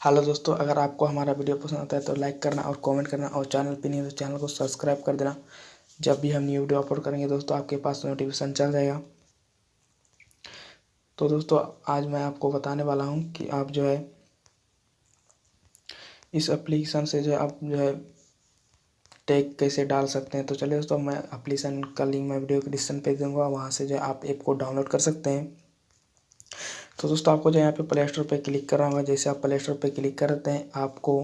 Hello दोस्तों, अगर आपको हमारा वीडियो पसंद आता है तो लाइक करना और कमेंट करना और चैनल पे नहीं तो चैनल को सब्सक्राइब कर देना। जब भी हम न्यू वीडियो अपलोड करेंगे दोस्तों, आपके पास नोटिफिकेशन चल जाएगा। तो दोस्तों, आज मैं आपको बताने वाला हूँ कि आप जो है, इस एप्लीकेशन से जो है आप जो है टैग कैसे डाल सकते हैं। तो चलिए दोस्तों, मैं एप्लीकेशन का लिंक मैं वीडियो के डिस्क्रिप्शन पे दूँगा, वहाँ से जो है आप ऐप को डाउनलोड कर सकते हैं। तो दोस्तों, आपको जो यहाँ पे प्ले स्टोर पर क्लिक करना होगा, जैसे आप प्ले स्टोर पर क्लिक करते हैं, आपको,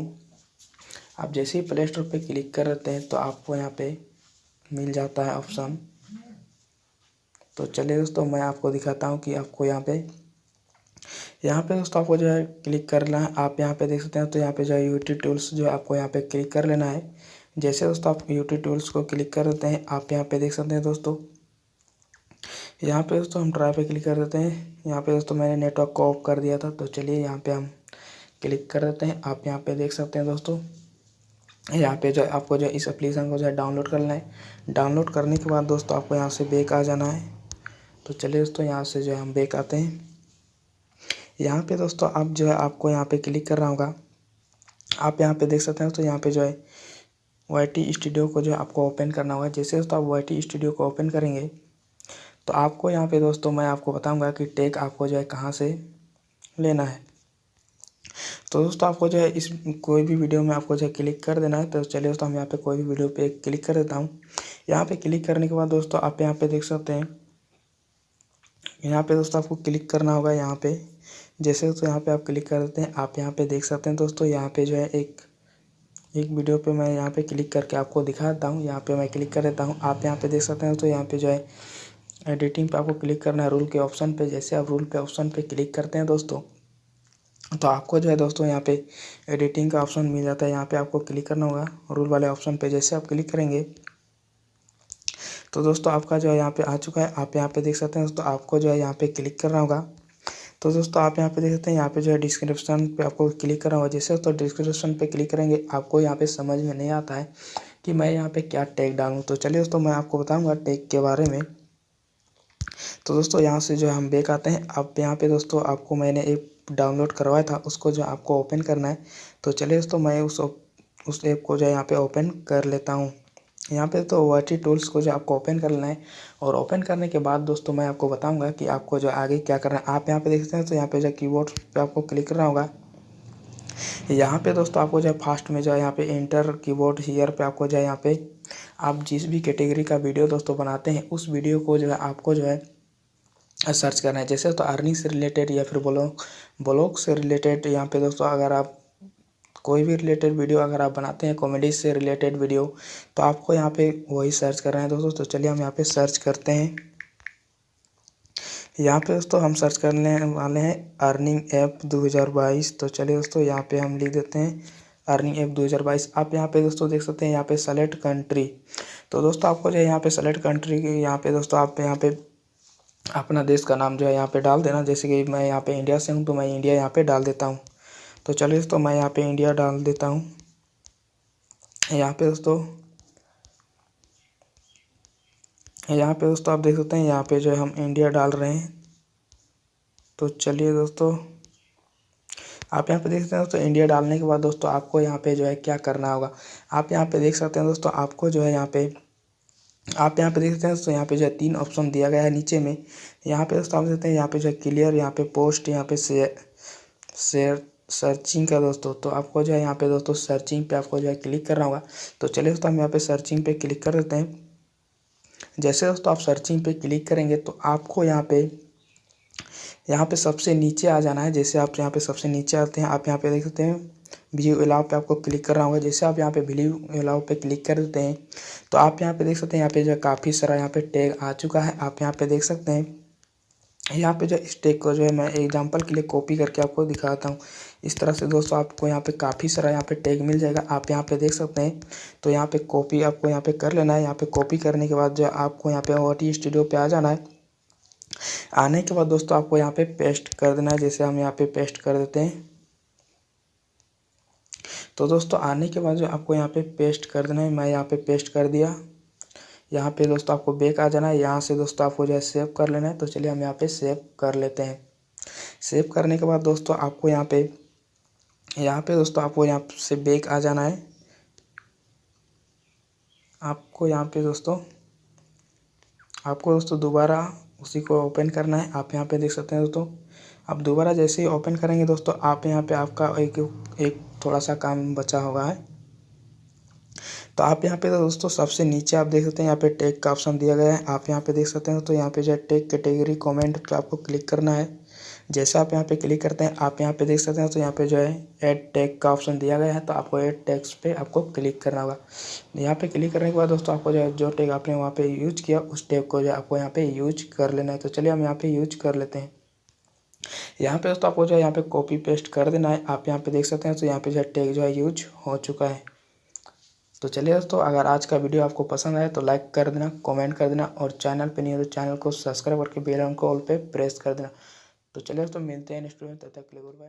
आप जैसे ही प्ले स्टोर पर क्लिक करते हैं तो आपको यहाँ पे मिल जाता है ऑप्शन तो चलिए दोस्तों, मैं आपको दिखाता हूँ कि आपको यहाँ पे यहाँ पे दोस्तों आपको जो है क्लिक करना है। आप यहाँ पे देख सकते हैं तो यहाँ पे जो है यूट्यूब टूल्स जो है आपको यहाँ पे क्लिक कर लेना है। जैसे दोस्तों आप यूट्यूब टूल्स को क्लिक कर देते हैं, आप यहाँ पे देख सकते हैं दोस्तों यहाँ पे दोस्तों हम ट्राई पे क्लिक कर देते हैं। यहाँ पे दोस्तों मैंने नेटवर्क को ऑफ़ कर दिया था तो चलिए यहाँ पे हम क्लिक कर देते हैं। आप यहाँ पे देख सकते हैं दोस्तों, यहाँ पे जो आपको जो इस एप्लीकेशन को जो है डाउनलोड करना है। डाउनलोड करने के बाद दोस्तों आपको यहाँ से बेक आ जाना है। तो चलिए दोस्तों यहाँ से जो है हम बेक आते हैं। यहाँ पे दोस्तों आप जो है आपको यहाँ पे क्लिक करना होगा। आप यहाँ पे देख सकते हैं दोस्तों यहाँ पे जो है वाई टी स्टूडियो को जो है आपको ओपन करना होगा। जैसे दोस्तों आप वाई टी स्टूडियो को ओपन करेंगे तो आपको यहाँ पे दोस्तों मैं आपको बताऊँगा कि टेक आपको जो है कहाँ से लेना है तो दोस्तों आपको जो है इस कोई भी वीडियो में आपको जो है क्लिक कर देना है तो चलिए दोस्तों हम यहाँ पे कोई भी वीडियो पे क्लिक कर देता हूँ यहाँ पे क्लिक करने के बाद दोस्तों आप यहाँ पे देख सकते हैं यहाँ पे दोस्तों आपको क्लिक करना होगा यहाँ पे जैसे दोस्तों यहाँ पे आप क्लिक कर देते हैं आप यहाँ पे देख सकते हैं दोस्तों यहाँ पे जो है एक एक वीडियो पे मैं यहाँ पे क्लिक करके आपको दिखा देता हूँ यहाँ पे मैं क्लिक कर देता हूँ आप यहाँ पे देख सकते हैं दोस्तों यहाँ पे जो है एडिटिंग पे आपको क्लिक करना है रूल के ऑप्शन पे। जैसे आप रूल के ऑप्शन पे क्लिक करते हैं दोस्तों तो आपको जो है दोस्तों यहाँ पे एडिटिंग का ऑप्शन मिल जाता है। यहाँ पे आपको क्लिक करना होगा रूल वाले ऑप्शन पे। जैसे आप क्लिक करेंगे तो दोस्तों आपका जो है यहाँ पे आ चुका है। आप यहाँ पे देख सकते हैं दोस्तों, आपको जो है यहाँ पे क्लिक करना होगा। तो दोस्तों आप यहाँ पे देख सकते हैं, यहाँ पे जो है डिस्क्रिप्शन पे आपको क्लिक करना होगा। जैसे दोस्तों डिस्क्रिप्शन पे क्लिक करेंगे, आपको यहाँ पे समझ में नहीं आता है कि मैं यहाँ पे क्या टैग डालूँ। तो चलिए दोस्तों, मैं आपको बताऊँगा टैग के बारे में। तो दोस्तों यहाँ से जो है हम बेक आते हैं। अब यहाँ पे दोस्तों आपको मैंने ऐप डाउनलोड करवाया था, उसको जो आपको ओपन करना है। तो चलिए दोस्तों मैं उस उस ऐप को जो है यहाँ पे ओपन कर लेता हूँ। यहाँ पे तो वाटी टूल्स को जो आपको ओपन करना है और ओपन करने के बाद दोस्तों मैं आपको बताऊँगा कि आपको जो आगे क्या करना है। आप यहाँ पे देख सकते हैं तो यहाँ पे जो कीबोर्ड पे आपको क्लिक करना होगा। यहाँ पे दोस्तों आपको जो है फास्ट में जो है यहाँ पे इंटर कीबोर्ड हीयर पे आपको जो है यहाँ पे आप जिस भी कैटेगरी का वीडियो दोस्तों बनाते हैं, उस वीडियो को जो है, आपको जो है, सर्च करना है। जैसे तो अर्निंग से रिलेटेड या फिर ब्लॉग ब्लॉग से रिलेटेड यहाँ पे दोस्तों अगर आप कोई भी रिलेटेड वीडियो अगर आप बनाते हैं, कॉमेडी से रिलेटेड वीडियो तो आपको यहाँ पे वही सर्च करना है दोस्तों। तो चलिए हम यहाँ पे सर्च करते हैं। यहाँ पे दोस्तों हम सर्च करने वाले हैं अर्निंग ऐप 2022 तो चलिए दोस्तों यहाँ पे हम लिख देते हैं। अर्निंग ऐप 2022 आप यहाँ पे दोस्तों देख सकते हैं यहाँ पे सेलेक्ट कंट्री तो दोस्तों आपको जो है यहाँ पे सेलेक्ट कंट्री की यहाँ पे दोस्तों आप यहाँ पे अपना देश का नाम जो है यहाँ पे डाल देना जैसे कि मैं यहाँ पे इंडिया से हूँ तो मैं इंडिया यहाँ पे डाल देता हूँ तो चलिए दोस्तों मैं यहाँ पे इंडिया डाल देता हूँ यहाँ पे दोस्तों यहाँ पे दोस्तों आप देख सकते हैं यहाँ पे जो है हम इंडिया डाल रहे हैं तो चलिए दोस्तों आप यहाँ पे देख सकते हैं दोस्तों इंडिया डालने के बाद दोस्तों आपको यहाँ पे जो है क्या करना होगा आप यहाँ पे देख सकते हैं दोस्तों आपको जो है यहाँ पे आप यहाँ पे देख सकते हैं दोस्तों यहाँ पे जो है तीन ऑप्शन दिया गया है नीचे में यहाँ पे दोस्तों आप देखते हैं यहाँ पे जो है क्लियर यहाँ पे पोस्ट यहाँ पे शेयर सर्चिंग का दोस्तों तो आपको जो है यहाँ पे दोस्तों सर्चिंग पे आपको जो है क्लिक करना होगा तो चलिए दोस्तों हम यहाँ पे सर्चिंग पे क्लिक कर देते हैं जैसे दोस्तों आप सर्चिंग पे क्लिक करेंगे तो आपको यहाँ पे यहाँ पे सबसे नीचे आ जाना है जैसे आप यहाँ पे सबसे नीचे आते हैं आप यहाँ पे देख सकते हैं व्यू अलाउ पे आपको क्लिक करना होगा जैसे आप यहाँ पे व्यू अलाउ पे क्लिक कर देते हैं तो आप यहाँ पे देख सकते हैं यहाँ पे जो काफ़ी सारा यहाँ पे टैग आ चुका है आप यहाँ पे देख सकते हैं यहाँ पे जो इस टैग को जो है मैं एग्जांपल के लिए कॉपी करके आपको दिखाता हूँ इस तरह से दोस्तों आपको यहाँ पे काफ़ी सारा यहाँ पे टैग मिल जाएगा आप यहाँ पे देख सकते हैं तो यहाँ पे कॉपी आपको यहाँ पे कर लेना है यहाँ पे कॉपी करने के बाद जो आपको यहाँ पे ओ टी स्टूडियो पे आ जाना है आने के बाद दोस्तों आपको यहाँ पे पेस्ट कर देना है, जैसे हम यहाँ पे पेस्ट कर देते हैं। तो दोस्तों आने के बाद जो आपको यहाँ पे पेस्ट कर देना है, मैं यहाँ पे पेस्ट कर दिया। यहाँ पे दोस्तों आपको बैक आ जाना है, यहाँ से दोस्तों आपको जो है सेव कर लेना है। तो चलिए हम यहाँ पे सेव कर लेते हैं। सेव करने के बाद दोस्तों आपको यहाँ पे यहाँ पे दोस्तों आपको यहाँ से बैक आ जाना है। आपको यहाँ पे दोस्तों, आपको दोस्तों दोबारा उसी को ओपन करना है। आप यहाँ पे देख सकते हैं दोस्तों। आप दोबारा जैसे ही ओपन करेंगे दोस्तों, आप यहाँ पे आपका एक एक थोड़ा सा काम बचा हुआ है। तो आप यहाँ पे दोस्तों, सबसे नीचे आप देख सकते हैं, यहाँ पे टेक का ऑप्शन दिया गया है। आप यहाँ पे देख सकते हैं तो यहाँ पे जो है टेक कैटेगरी कॉमेंट पे आपको क्लिक करना है। जैसे आप यहाँ पे क्लिक करते हैं आप यहाँ पे देख सकते हैं तो यहाँ पे जो है ऐड टैग का ऑप्शन दिया गया है तो आपको ऐड टैग्स पे आपको क्लिक करना होगा यहाँ पे क्लिक करने के बाद दोस्तों आपको जो है जो टैग आपने वहाँ पे यूज़ किया उस टैग को जो है आपको यहाँ पे यूज़ कर लेना है तो चलिए हम यहाँ पे यूज़ कर लेते हैं यहाँ पे दोस्तों आपको जो है यहाँ पे कॉपी पेस्ट कर देना है आप यहाँ पे देख सकते हैं तो यहाँ पे जो है टैग जो है यूज़ हो चुका है तो चलिए दोस्तों अगर आज का वीडियो आपको पसंद आए तो लाइक कर देना कमेंट कर देना और चैनल पे नहीं है तो चैनल को सब्सक्राइब करके बेल आइकन को ऑल पे प्रेस कर देना तो चले दोस्तों मिलते हैं नेक्स्ट वीडियो तब तक के लिए गुड बाय